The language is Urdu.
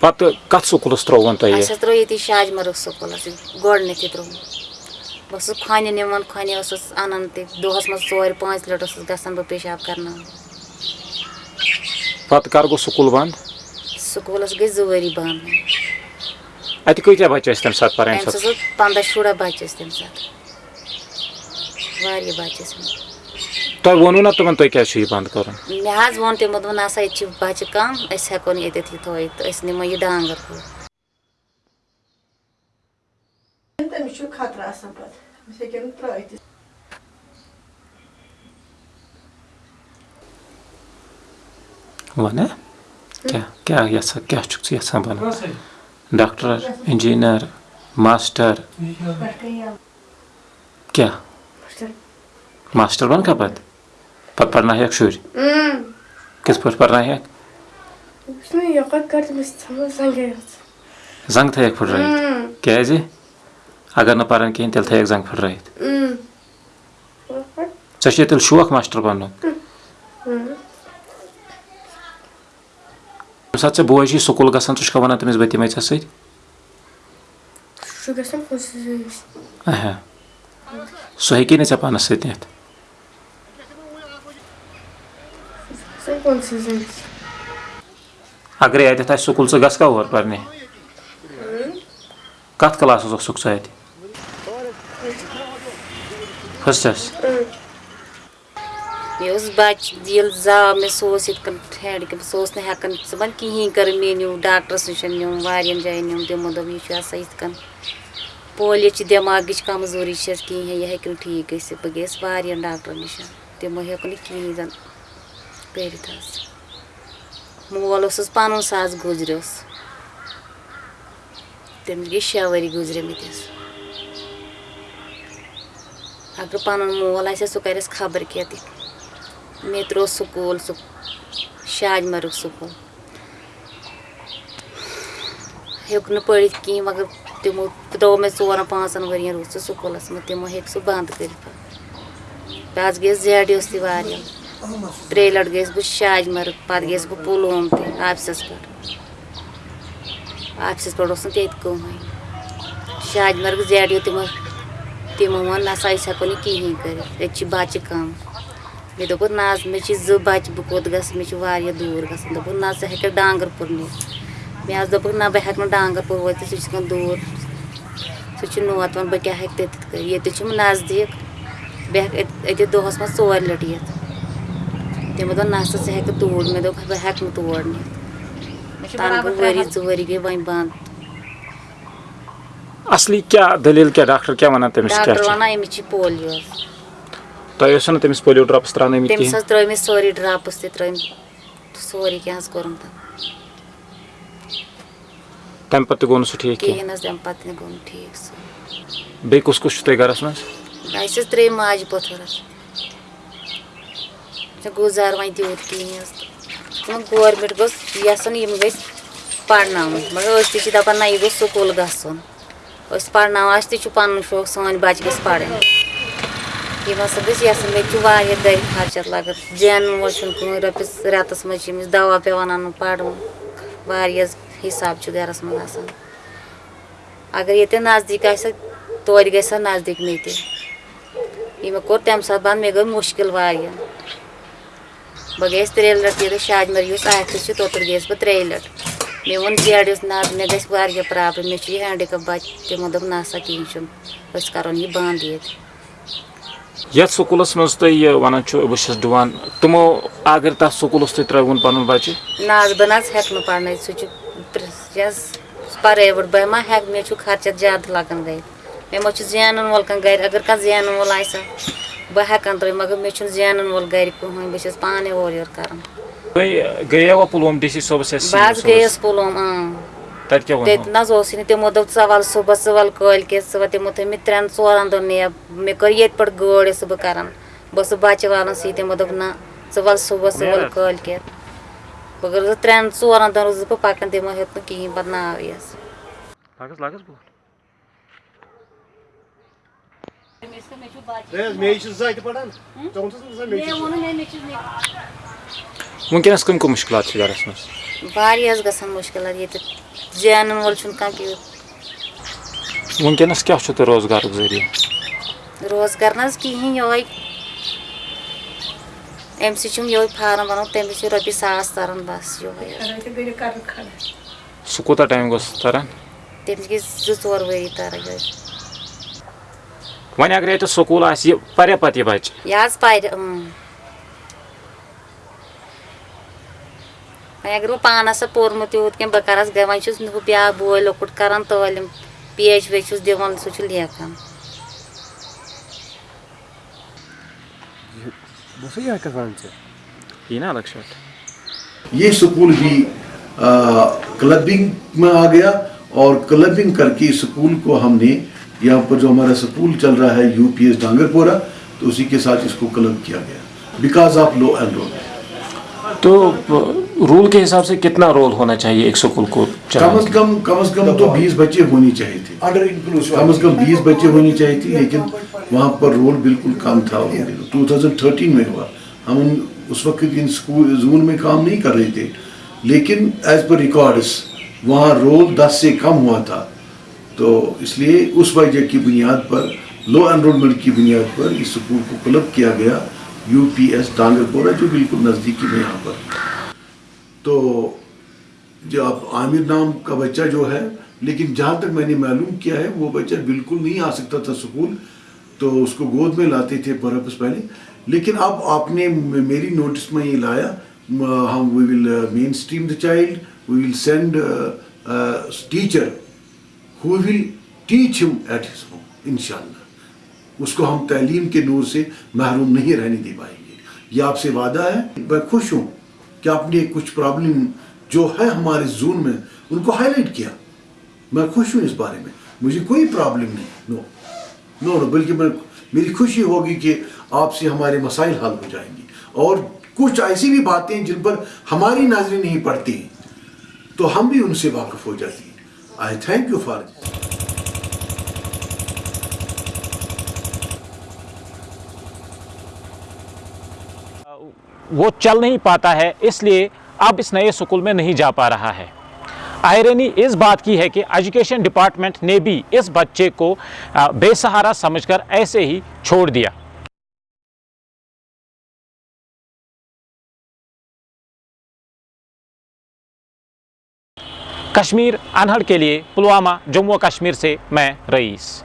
پتہٕ کَتھ سکوٗلَس ترٛووُن تۄہہِ اَسہِ حظ ترٛوو ییٚتی شاج مرگ سکوٗلَس گۄڈٕنیٚتھٕے ترٛووُن بہٕ ٲسٕس کھۄنہِ نِوان کھۄنہِ ٲسٕس اَنان تہِ دۄہَس منٛز ژورِ پانٛژھِ لَٹہِ ٲسٕس گژھان بہٕ پیشاب کَرناوان پَتہٕ کَر گوٚو سکوٗل بنٛد سکوٗلَس گٔے زٕ ؤری بنٛد اَتہِ کۭتیاہ بَچہِ ٲسۍ تَمہِ ساتہٕ پَران ساتہٕ پنٛداہ شُراہ بَچہِ ٲسۍ تَمہِ ساتہٕ واریاہ بَچہِ ٲسۍ تۄہہِ ووٚنوٕ نا تِمَن تۄہہِ کیٛازِ چھُ یہِ بنٛد کَرُن مےٚ حظ ووٚن تِمو دوٚپُن ہسا ییٚتہِ چھِ بَچہِ کَم أسۍ ہٮ۪کو نہٕ ییٚتٮ۪تھ یہِ تھٲیِتھ تہٕ أسۍ نِمو یہِ ڈانٛگَر تٔمِس چھُ خطرٕ آسان پَتہٕ أسۍ ہیٚکو نہٕ ترٛٲیِتھ وَن کیٛاہ کیٛاہ یَژھان کیٛاہ چھُکھ ژٕ یَژھان بَنُن ڈاکٹر اِنجیٖنَر ماسٹر کیٛاہ ماسٹر بَنکھا پَتہٕ پَتہٕ پَرناوہکھ شُرۍ کِتھ پٲٹھۍ پَرناوہکھ زنٛگ تھٲیَکھ پھٕٹرٲیِتھ کیٛازِ اگر نہٕ پَرن کِہیٖنۍ تیٚلہِ تھٲیَکھ زنٛگ پھٕٹرٲیِتھ ژےٚ چھُے تیٚلہِ شوق ماسٹر بَننُک ییٚمہِ ساتہٕ ژےٚ بوے چھُے سکوٗل گژھان ژٕ چھُکھا وَنان تٔمِس بہٕ تہِ یِمَے ژےٚ سۭتۍ سُہ ہیٚکی نہٕ ژےٚ پانَس سۭتۍ نِتھ اگرے اَتٮ۪تھ آسہِ سکوٗل ژٕ گژھکھا اور پَرنہِ کَتھ کلاسَس اَتہِ فٔسٹَس مےٚ بَچہِ ییٚلہِ زاو مےٚ سُہ اوس نہٕ ہٮ۪کان صُبحن کِہیٖنۍ کٔرٕنۍ مےٚ نیوٗ ڈاکٹرَس نِش نیوٗم واریاہَن جایَن نیوٗم تِمو دوٚپ یہِ چھِ دٮ۪ماغٕچ کمزوٗری کِہیٖنۍ یہِ نہٕ ٹھیٖک گٔژھِتھ بہٕ گٔیَس واریاہَن ڈاکٹرَن نِش تِمو ہیوٚک نہٕ کِہیٖنۍ زَن کٔرِتھ حظ مول اوسُس پَنُن ساس گُزریوس تٔمِس گٔے شےٚ ؤری گُزریمٕتِس اگر پَنُن مول آسہِ ہا سُہ خبر کیٛاہ تہِ مےٚ ترٛوو سکوٗل سُہ شاج مرگ سکوٗل ہیوٚک نہٕ پٔرِتھ کِہیٖنۍ مگر تِمو ترٛوو مےٚ ژورَن پانٛژَن ؤرِیَن روٗد سُہ سکوٗلَس منٛز تِمو ہیٚکہِ سُہ بنٛد کٔرِتھ پَتہٕ حظ گٔیَس زیڈ یوٗس تہِ واریاہ ترٛیٚیہِ لَٹہِ گٔیَس بہٕ شاج پَتہٕ گٔیَس بہٕ پُلووم تہِ آفِسَس پٮ۪ٹھ۔ آفِسَس پٮ۪ٹھ اوس نہٕ تیٚتہِ کٕہٕنۍ۔ شاج مرگ زیڈ یوٗ تِمو تِمو ووٚن، نہ سا أسۍ ہٮ۪کو نہٕ کِہیٖنۍ کٔرِتھ ییٚتہِ چھِ بَچہِ کَم۔ مےٚ دوٚپُکھ نہ حظ، مےٚ چھِ زٕ بَچہِ، بہٕ کوٚت گژھٕ؟ مےٚ چھِ واریاہ دوٗر گژھُن۔ دوٚپُکھ نہ، ژٕ ہیٚکَکھ ڈانٛگَر پوٗر نِتھ۔ مےٚ حظ دوٚپُکھ نہ، بہٕ ہٮ۪کہٕ نہٕ ڈانٛگَر پوٗر وٲتِتھ، سُہ چھِ گژھان دوٗر۔ سُہ چھِ نوتوان بہٕ کیٛاہ ہیٚکہٕ تٔتِتھ کٔرِتھ؟ ییٚتہِ چھُم نزدیٖک۔ بہٕ ہٮ۪کہٕ أتی دۄہَس منٛز ژورِ لَٹہِ یِتھ۔ تِمو دوٚپ نہ سا ژٕ ہیٚکہٕ توٗرۍ مےٚ دوٚپ بہٕ ہٮ۪کہٕ نہٕ تور نِتھ تَنہٕ گوٚو ؤری زٕ ؤری گٔے وۄنۍ بنٛد اَصلی کیٛاہ دٔلیٖل کیٛاہ ڈاکٹر کیٛاہ وَنان تٔمِس کیٛاہ ڈاکٹر چھُ وَنان أمِس چھِ پولیو تۄہہِ ٲسوٕ نہٕ تٔمِس پولیو ڈرٛاپٕس ترٛاونٲومٕتۍ تٔمِس کِہیٖنۍ حظ ترٛٲے مےٚ سٲری ڈرٛاپٕس تہِ ترٛٲومٕتۍ سورُے کینٛہہ حظ کوٚرُم تَتھ تَمہِ پَتہٕ تہِ گوٚو نہٕ سُہ ٹھیٖک کینٛہہ کِہیٖنۍ حظ تَمہِ پَتہٕ تہِ گوٚو نہٕ ٹھیٖک سُہ بیٚیہِ کُس کُس چھُ تۄہہِ گَرَس منٛز اَسہِ حظ ترٛٲے ماجہِ پوٚتھر حظ ژےٚ گُزار وۄنۍ تیوٗت کِہیٖنۍ حظ وۄنۍ گورمٮ۪نٛٹ گوٚژھ یَژھُن یِم گٔژھۍ پَرناوٕنۍ مگر أسۍ تہِ چھِ دَپان نہ یہِ گوٚژھ سکوٗل گژھُن أسۍ پَرناوان اَسہِ تہِ چھُ پَنُن شوق سٲنۍ بَچہِ گٔژھۍ پَرٕنۍ یِم ہَسا گٔژھۍ یَژھٕنۍ مےٚ تہِ چھُ واریاہ گَرِ خرچَت لَگان زینُن وول چھُنہٕ کٕہٕنۍ رۄپیَس رٮ۪تَس منٛز چھِ أمِس دَوا پٮ۪وان اَنُن پَرُن واریاہ حِساب چھُ گَرَس منٛز آسان اگر ییٚتٮ۪ن نزدیٖک آسہِ ہا توتہِ گژھِ ہا نزدیٖک مےٚ تہِ یہِ مےٚ کوٚر تَمہِ ساتہٕ بنٛد مےٚ گٔے مُشکِل واریاہ بہٕ گٔیَس ترٛیٚیہِ لَٹہِ ییٚتہِ شاجمر یُس آفِس چھِ توٚتَتھ گٔیَس بہٕ ترٛیٚیہِ لَٹہِ مےٚ ووٚن زیڈ یُس نہ حظ مےٚ گژھِ واریاہ پرٛابلِم مےٚ چھُ یہِ ہینٛڈِکَپ بَچہِ تِمو دوٚپ نہ سا کِہیٖنۍ چھُنہٕ أسۍ کَرون یہِ بنٛد ییٚتہِ یَتھ سکوٗلَس منٛز تُہۍ وَنان چھُ بہٕ چھَس ڈُوان تِمو اگر تَتھ سکوٗلَس تُہۍ ترٛٲوُن پَنُن بَچہِ نہ حظ بہٕ نہ حظ ہٮ۪کہٕ نہٕ پَرنٲیِتھ سُہ چھُ پرٛایویٹ بہٕ ما ہٮ۪کہٕ مےٚ چھُ خرچَت زیادٕ لَگان گَرِ مےٚ ما چھُ زینَن وول کانٛہہ گَرِ اگر کانٛہہ زینَن وول آسہِ ہا بہٕ ہٮ۪کَن ترٛٲوِتھ مگر مےٚ چھُنہٕ زینَن وول گَرِ کٕہٕنۍ بہٕ چھَس پانَے اورٕ یورٕ کَران۔ بہٕ حظ گٔیَس پُلووم تَتہِ نہ حظ اوسُے نہٕ تِمو دوٚپ ژٕ وَل صُبحس ژٕ وَل کٲلۍ کٮ۪تھ ژٕ وَل تِمو تھٲے مےٚ ترٛٮ۪ن ژورَن دۄہَن نیب مےٚ کٔر ییٚتہِ پٮ۪ٹھ گٲڑۍ ٲسٕس بہٕ کَران۔ بہٕ ٲسٕس بَچہِ والان سۭتۍ تِمو دوٚپ نہ ژٕ وَل صُبحس ژٕ وَل کٲلۍ کٮ۪تھ بہٕ کٔرٕس ترٛٮ۪ن ژورَن دۄہَن ٲسٕس بہٕ پَکان تِمو ہیوٚت نہٕ کِہیٖنۍ پَتہٕ کم کم مشکلات چھ گرس مز واریاہ حظ گژھان مُشکلات ییٚتہِ زینن وول چھُنہٕ کانٛہہ چھ تو روزگار ذریعہ روزگار نہ حظ کِہیٖنۍ یِہوے اَمہِ سۭتۍ چھُم یِہوے فارم تَمہِ سۭتۍ چھِ رۄپیہِ ساس تران بس یِہوے سہ کوٗتاہ ٹایم گوٚژھ تران تٔمِس گٔے زٕ ژور ؤری تران یِہوے وۄنۍ اگر ییٚتہِ سکوٗل آسہِ یہِ پرے پتہٕ یہِ بچہِ یہِ حظ پرِ وۄنۍ اگر بہٕ آسہٕ ہا پوٚرمُت تیوٗت کینٛہہ بہٕ کَرہس گٔے وۄنۍ چھُس ہُہ بیٛاکھ بوے لۄکُٹ کران تعلیٖم پیچ ویچ چھُس دِوان سُہ چھُ لیکھان یی نا الگ شاٹ یہ سکول بھی کلبنگ میں آ گیا اور کلبنگ کر کے سکول کو ہم نے یہاں پر جو ہمارا سکول چل رہا ہے یو پی ایس ڈانگر پورا تو اسی کے ساتھ اس کو کلب کیا گیا۔ Because of law and rule تو رول کے حساب سے کتنا رول ہونا چاہیے ایک سکول کو کم از کم کم از کم تو بیس بچے ہونی چاہیے تھے۔ کم از کم بیس بچے ہونی چاہیے تھی لیکن وہاں پر رول بالکل کم تھا۔ ٹو تھاؤزینڈ تھرٹین میں ہوا۔ ہم اس وقت ان اسکول زون میں کام نہیں کر رہے تھے لیکن ایز پر ریکارڈس وہاں رول دس سے کم ہوا تھا۔ تو اس لیے اس وجہ کی بنیاد پر لو انرولمنٹ کی بنیاد پر اس سکول کو کلب کیا گیا یو پی ایس ڈانگر پورا جو بالکل نزدیکی میں یہاں پر۔ تو جو عامر نام کا بچہ جو ہے، لیکن جہاں تک میں نے معلوم کیا ہے، وہ بچہ بالکل نہیں آ سکتا تھا سکول، تو اس کو گود میں لاتے تھے پرپس پہلے۔ لیکن اب آپ نے میری نوٹس میں یہ لایا ہم we will mainstream the child we will send teacher who will teach him at his home ان شاء اللہ اس کو ہم تعلیم کے نور سے محروم نہیں رہنے دے پائیں گے۔ یہ آپ سے وعدہ ہے؟ میں خوش ہوں کہ آپ نے کچھ پرابلم جو ہے ہمارے زون میں، ان کو ہائی لائٹ کیا۔ میں خوش ہوں اس بارے میں۔ مجھے کوئی پرابلم نہیں۔ نو نو نو بلکہ میں میری خوشی ہوگی کہ آپ سے ہمارے مسائل حل ہو جائیں گے۔ اور کچھ ایسی بھی باتیں جن پر ہماری نظریں نہیں پڑتی، تو ہم بھی ان سے واقف ہو جاتی ہیں۔ آئی تھینک یو فار وہ چل نہیں پاتا ہے، اس لیے اب اس نئے سکول میں نہیں جا پا رہا ہے۔ آئرنی اس بات کی ہے کہ ایجوکیشن ڈپارٹمنٹ نے بھی اس بچے کو بے سہارا سمجھ کر ایسے ہی چھوڑ دیا۔ کشمیر انہڑ کے لیے پلوامہ جموں و کشمیر سے میں رئیس۔